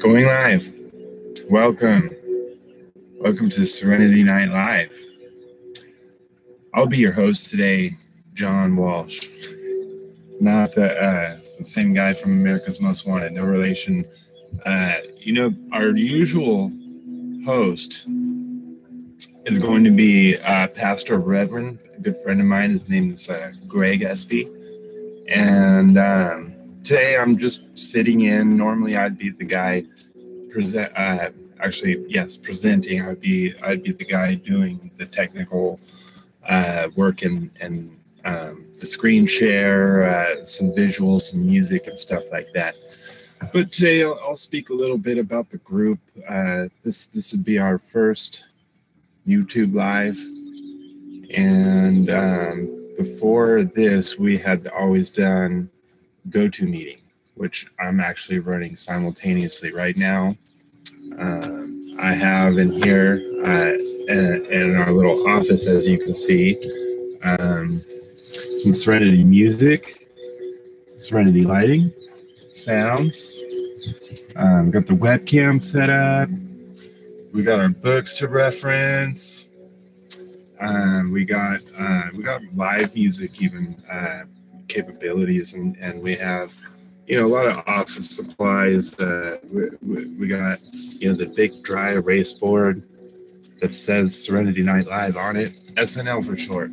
Going live. Welcome. Welcome to Serenity Night Live. I'll be your host today, John Walsh. Not the, uh, the same guy from America's Most Wanted, no relation. Uh, you know, our usual host is going to be uh, Pastor Reverend, a good friend of mine. His name is uh, Greg Espy. And um, today I'm just sitting in. Normally I'd be the guy present. Uh, actually, yes, presenting. I'd be I'd be the guy doing the technical uh, work and and um, the screen share, uh, some visuals, some music, and stuff like that. But today I'll, I'll speak a little bit about the group. Uh, this this would be our first YouTube live, and um, before this we had always done GoToMeeting, which I'm actually running simultaneously right now. Um, I have in here uh, in our little office, as you can see, um, some Serenity music, Serenity lighting, sounds. Um, got the webcam set up. We got our books to reference. Um, we got uh, we got live music even uh, capabilities, and and we have you know a lot of office supplies. Uh, we, we, got you know the big dry erase board that says Serenity Night Live on it, SNL for short.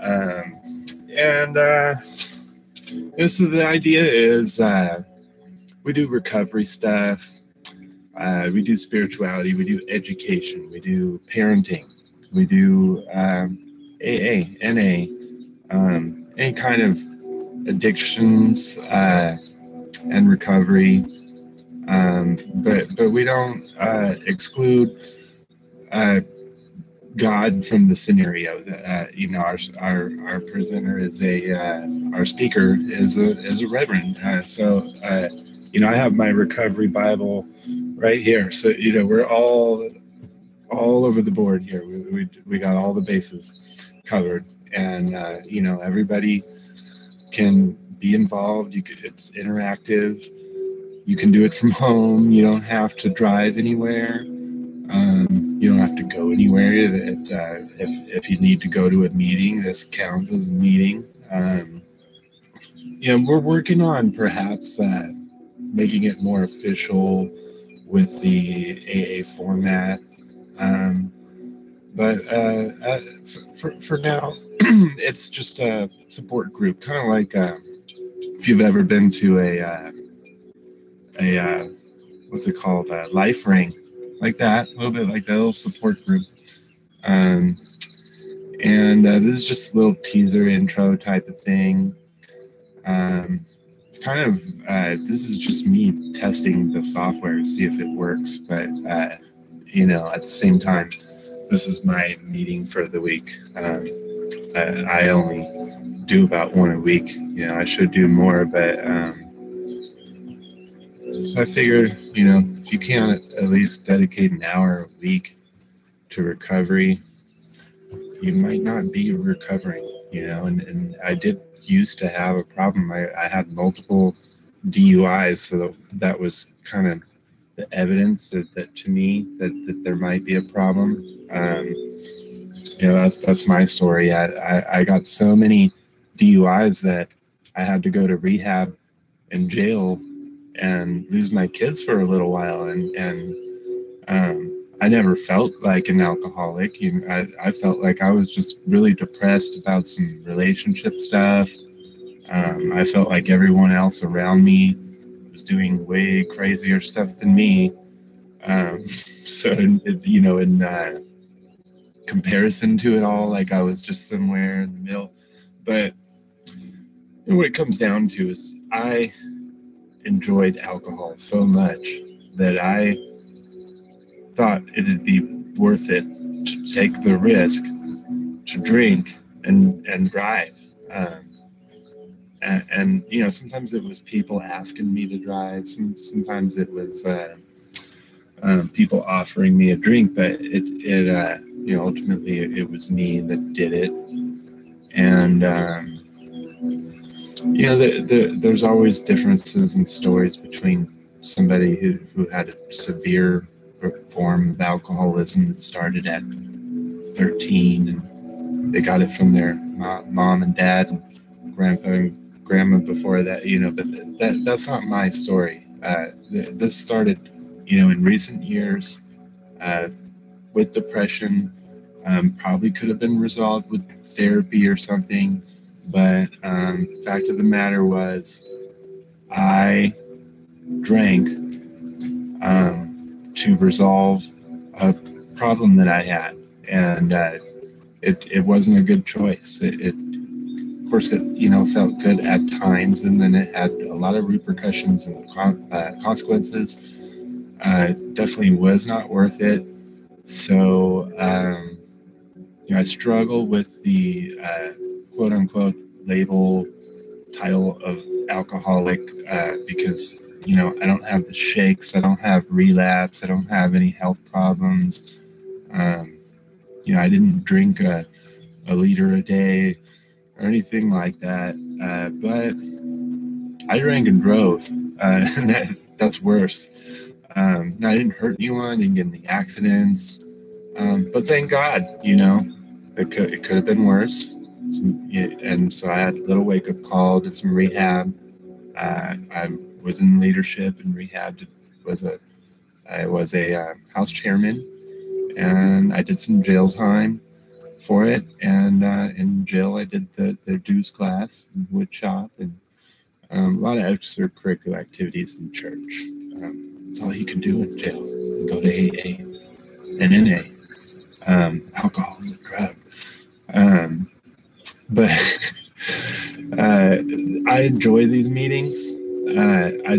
Um, and uh, is the idea is uh, we do recovery stuff. Uh, we do spirituality. We do education. We do parenting. We do um, AA, NA, um, any kind of addictions uh, and recovery. Um, but but we don't uh, exclude uh, God from the scenario. Uh, you know, our our our presenter is a uh, our speaker is a is a reverend. Uh, so you know, I have my recovery Bible right here. So you know, we're all all over the board here. We we, we got all the bases covered, and uh, you know, everybody can be involved. You could, it's interactive. You can do it from home. You don't have to drive anywhere. Um, you don't have to go anywhere. That uh, if if you need to go to a meeting, this counts as a meeting. Um, know, we're working on perhaps uh, making it more official with the AA format. Um, but uh, uh, for, for, for now, it's just a support group, kind of like um, if you've ever been to a uh, a uh, what's it called, a life ring, like that, a little bit like that little support group. Um, and uh, this is just a little teaser intro type of thing. Um, it's kind of uh, this is just me testing the software to see if it works, but uh, you know, at the same time, this is my meeting for the week. Um, I, I only do about one a week. You know, I should do more, but um, so I figured, you know, if you can't at least dedicate an hour a week to recovery, you might not be recovering, you know, and, and I did used to have a problem. I, I had multiple DUIs, so that was kind of the evidence that, that to me that, that there might be a problem. Um, you know, that's, that's my story. I, I, I got so many DUIs that I had to go to rehab and jail and lose my kids for a little while. And, and um, I never felt like an alcoholic. You know, I, I felt like I was just really depressed about some relationship stuff. Um, I felt like everyone else around me was doing way crazier stuff than me. Um, so, you know, in uh, comparison to it all, like I was just somewhere in the middle. But what it comes down to is I enjoyed alcohol so much that I thought it'd be worth it to take the risk to drink and and drive. Um, and, and, you know, sometimes it was people asking me to drive. Some sometimes it was uh, um, people offering me a drink, but it it uh, you know ultimately it, it, was me that did it. And um, you know, the, the, there's always differences in stories between somebody who, who had a severe form of alcoholism that started at 13 and they got it from their mom and dad and grandpa and grandma before that you know but that that's not my story uh, this started you know in recent years uh, with depression um, probably could have been resolved with therapy or something but um, fact of the matter was i drank um, to resolve a problem that I had, and uh, it it wasn't a good choice. It, it, course, it you know felt good at times, and then it had a lot of repercussions and con- uh, consequences. Uh, definitely was not worth it. So um, you know, I struggle with the uh, quote unquote label title of alcoholic uh, because you know, I don't have the shakes, I don't have relapse, I don't have any health problems. Um, you know, I didn't drink a, a liter a day or anything like that. Uh, but I drank and drove, uh, that, that's worse. Um, I didn't hurt anyone, didn't get any accidents. Um, but thank God, you know, it could, it could have been worse. Some, and so I had a little wake up call, did some rehab. Uh, I was in leadership and rehab. Was a I was a uh, house chairman, and I did some jail time for it. And uh, in jail, I did the the dues class, wood shop, and um, a lot of extracurricular activities in church. Um, that's all you can do in jail. Go to AA and NA. Um, alcohol is a drug. Um, but uh, I enjoy these meetings uh, I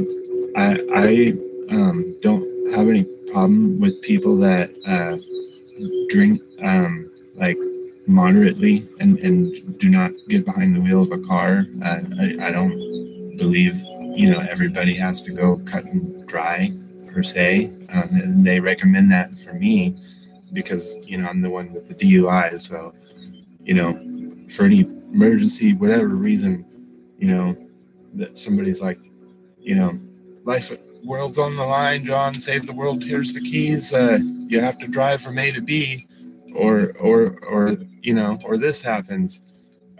I I um, don't have any problem with people that uh, drink um, like moderately and, and do not get behind the wheel of a car. Uh, I, I don't believe you know everybody has to go cut and dry per se. Um, and they recommend that for me because you know I'm the one with the DUI. So you know for any emergency, whatever reason, you know that somebody's like you know, life world's on the line, John, save the world, here's the keys. Uh, you have to drive from A to B or or or you know, or this happens.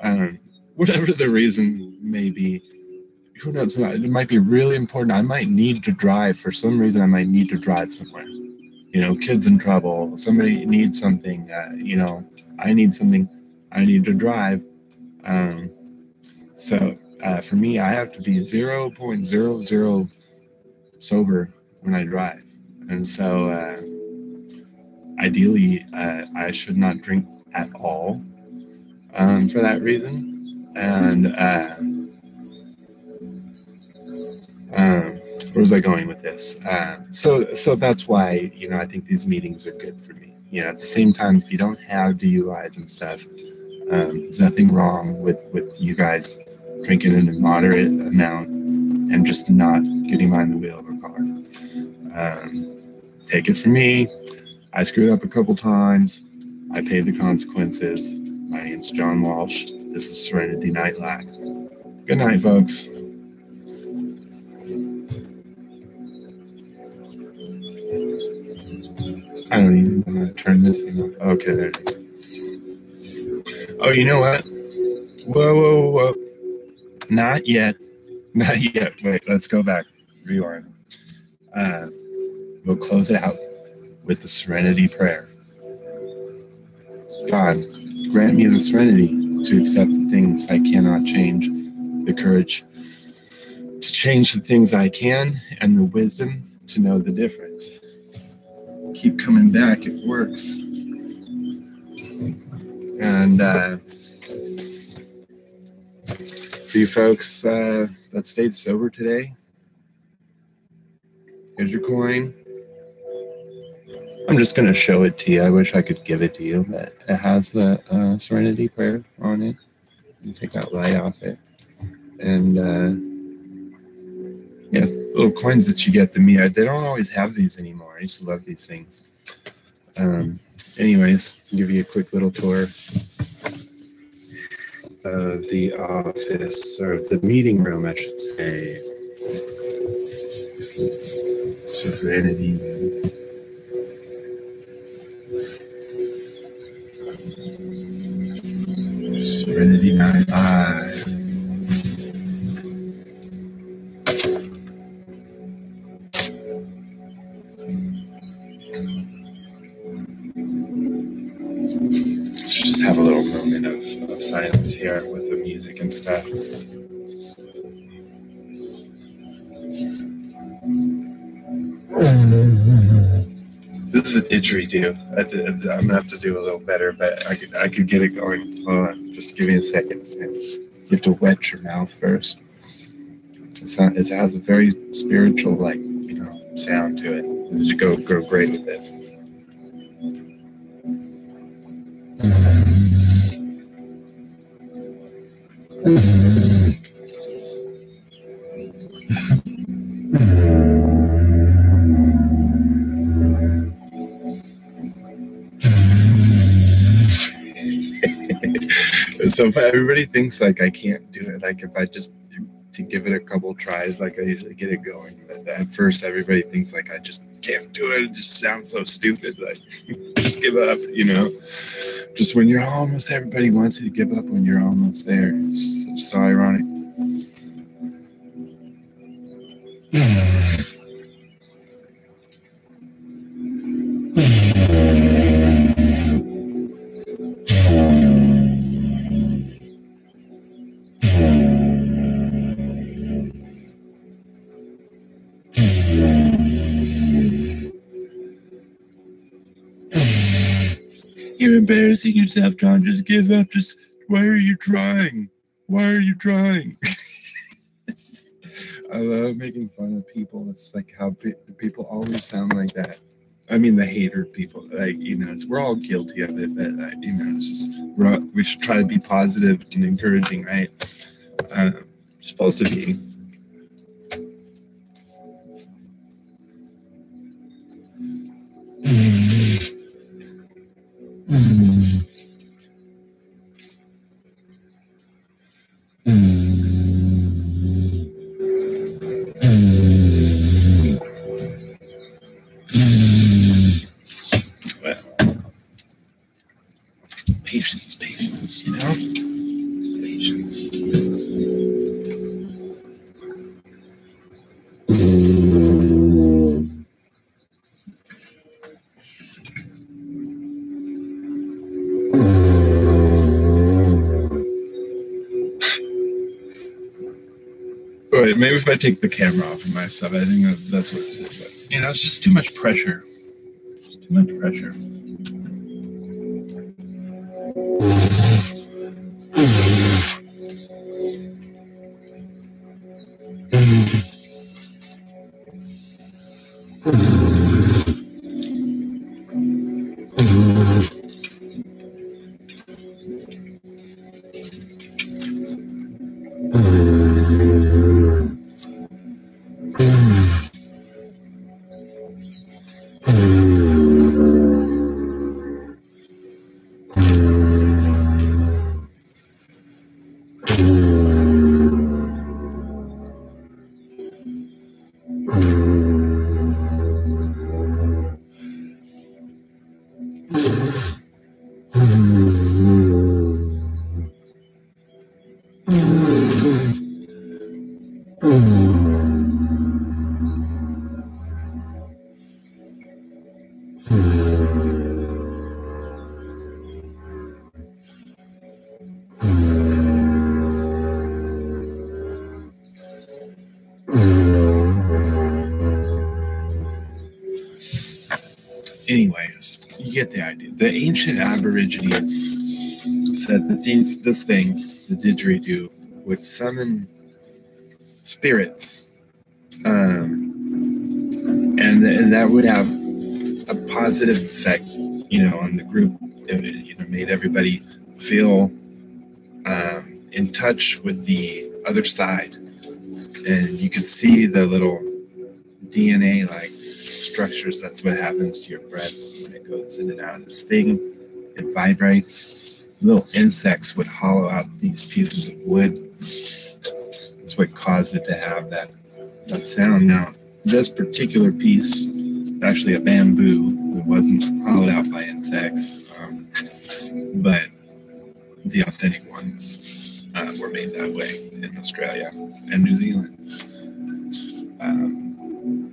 Um, whatever the reason may be, who knows? It might be really important. I might need to drive for some reason. I might need to drive somewhere. You know, kids in trouble. Somebody needs something. Uh, you know, I need something. I need to drive. Um, so uh, for me, I have to be 0.00 sober when I drive. And so, uh, ideally, uh, I should not drink at all um, for that reason. And uh, um, where was I going with this? Uh, so, so that's why you know I think these meetings are good for me. You know, at the same time, if you don't have DUIs and stuff, um, there's nothing wrong with with you guys drinking in a moderate amount and just not getting behind the wheel of a car. Um, take it from me. I screwed up a couple times. I paid the consequences. My name's John Walsh. This is Serenity Night. Good night, folks. I don't even want to turn this thing off. Okay, there it is. Oh, you know what? Whoa, whoa, whoa. Not yet. Not yet. Wait, let's go back. Rewind. Uh, we'll close it out with the serenity prayer. God, grant me the serenity to accept the things I cannot change, the courage to change the things I can, and the wisdom to know the difference. Keep coming back, it works. And uh, for you folks uh, that stayed sober today, here's your coin. I'm just going to show it to you. I wish I could give it to you, but it has the uh, Serenity Prayer on it. You take that light off it. And uh, yeah, little coins that you get to me. I, they don't always have these anymore. I used to love these things. Um, anyways, I'll give you a quick little tour of the office, or the meeting room, I should say. Serenity. Live. Let's just have a little moment of, of silence here with the music and stuff. This is a didgeridoo. I did, I'm gonna have to do a little better, but I could I could get it going. Hold on, just give me a second. You have to wet your mouth first. It's not, it has a very spiritual, like you know, sound to it. It should go go great with this. so if everybody thinks like I can't do it, like if I just to give it a couple tries, like I usually get it going. But at first, everybody thinks like I just can't do it. It just sounds so stupid. Like just give up, you know. Just when you're almost, everybody wants you to give up when you're almost there. It's just so ironic. embarrassing yourself, John. Just give up. Just why are you trying? Why are you trying? I love making fun of people. It's like how pe- people always sound like that. I mean, the hater people, like you know, it's, we're all guilty of it, but uh, you know, it's just we should try to be positive and encouraging, right? Uh, supposed to be. Patience, patience, you know? Patience. Maybe if I take the camera off of my stuff, I think that's what it is. You know, it's just too much pressure. Too much pressure. You get the idea. The ancient Aborigines said that these this thing, the didgeridoo, would summon spirits, um, and and that would have a positive effect, you know, on the group. It, you know, made everybody feel um, in touch with the other side, and you could see the little DNA like structures. That's what happens to your breath when it goes in and out of this thing. It vibrates. Little insects would hollow out these pieces of wood. That's what caused it to have that that sound. Now, this particular piece is actually a bamboo. It wasn't hollowed out by insects, um, but the authentic ones uh, were made that way in Australia and New Zealand. Um,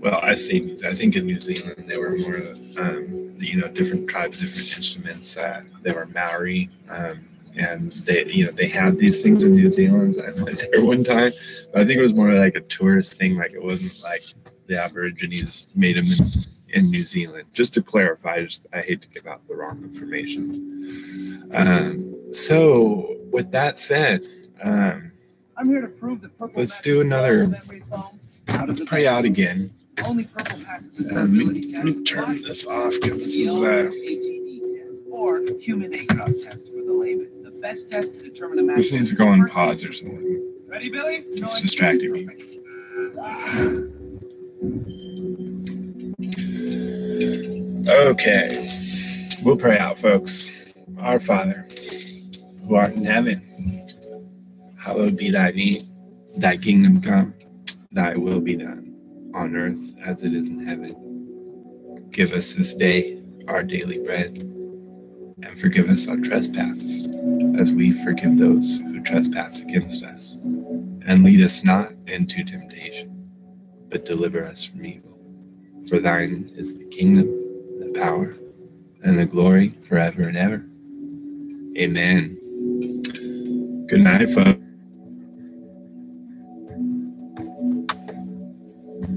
well, I say New I think in New Zealand they were more, um, you know, different tribes, different instruments. Uh, they were Maori, um, and they, you know, they had these things in New Zealand. I went there one time, but I think it was more like a tourist thing. Like it wasn't like the Aborigines made them in, in New Zealand. Just to clarify, just I hate to give out the wrong information. Um, so, with that said, um, I'm here to prove that purple. Let's do another- all of every foam out of let's pray out again. Only purple passes the Uh, let, me, durability let me turn this off because this is uh, or human ACOG test for the layman. The best test to determine a match. this needs to go on pause or something. Ready, Billy? It's distracting me. Okay, we'll pray out, folks. Our Father, who art in heaven, hallowed be thy name. Thy kingdom come, thy will be done, on earth as it is in heaven. Give us this day our daily bread, and forgive us our trespasses, as we forgive those who trespass against us. And lead us not into temptation, but deliver us from evil. For thine is the kingdom, the power, and the glory forever and ever. Amen. Good night, folks.